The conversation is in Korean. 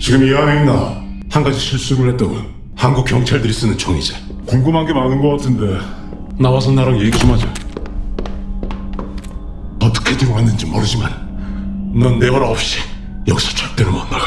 지금 이 안에 있나? 한 가지 실수를 했다고. 한국 경찰들이 쓰는 총이지. 궁금한 게 많은 것 같은데. 나와서 나랑 얘기 좀 하자. 어떻게 들어왔는지 모르지만 넌내말 없이 여기서 절대로 못 나가.